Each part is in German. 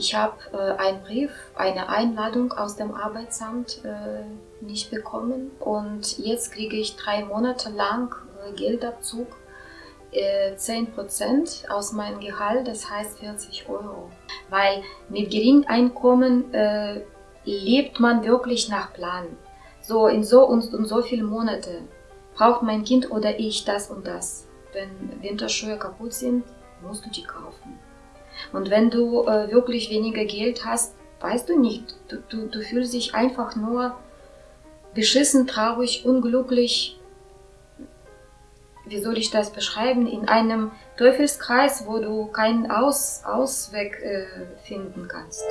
Ich habe äh, einen Brief, eine Einladung aus dem Arbeitsamt äh, nicht bekommen und jetzt kriege ich drei Monate lang äh, Geldabzug, äh, 10% aus meinem Gehalt, das heißt 40 Euro. Weil mit geringem Einkommen äh, lebt man wirklich nach Plan. So in so und, und so viele Monate braucht mein Kind oder ich das und das. Wenn Winterschuhe kaputt sind, musst du die kaufen. Und wenn du äh, wirklich weniger Geld hast, weißt du nicht. Du, du, du fühlst dich einfach nur beschissen, traurig, unglücklich. Wie soll ich das beschreiben? In einem Teufelskreis, wo du keinen Aus, Ausweg äh, finden kannst.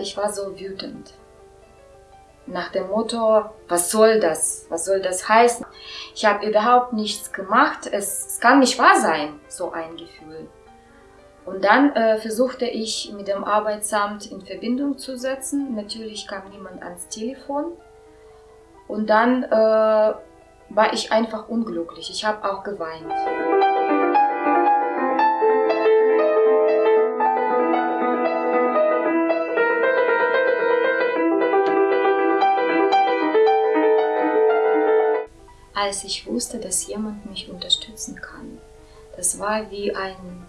Ich war so wütend. Nach dem Motto, was soll das? Was soll das heißen? Ich habe überhaupt nichts gemacht. Es, es, kann nicht wahr sein, so ein Gefühl. Und dann äh, versuchte ich mit dem Arbeitsamt in Verbindung zu setzen. Natürlich kam niemand ans Telefon. Und dann äh, war ich einfach unglücklich. Ich habe auch geweint. Als ich wusste, dass jemand mich unterstützen kann. Das war wie ein,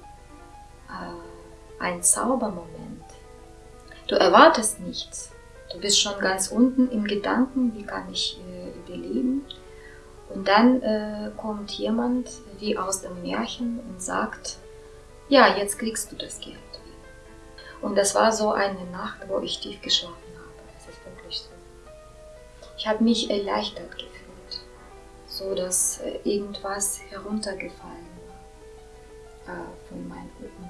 äh, ein Zaubermoment. Du erwartest nichts. Du bist schon ganz unten im Gedanken, wie kann ich äh, überleben. Und dann äh, kommt jemand wie aus dem Märchen und sagt, ja, jetzt kriegst du das Geld. Und das war so eine Nacht, wo ich tief geschlafen habe. Das ist wirklich so. Ich habe mich erleichtert gefühlt so dass äh, irgendwas heruntergefallen war äh, von meinem Rücken.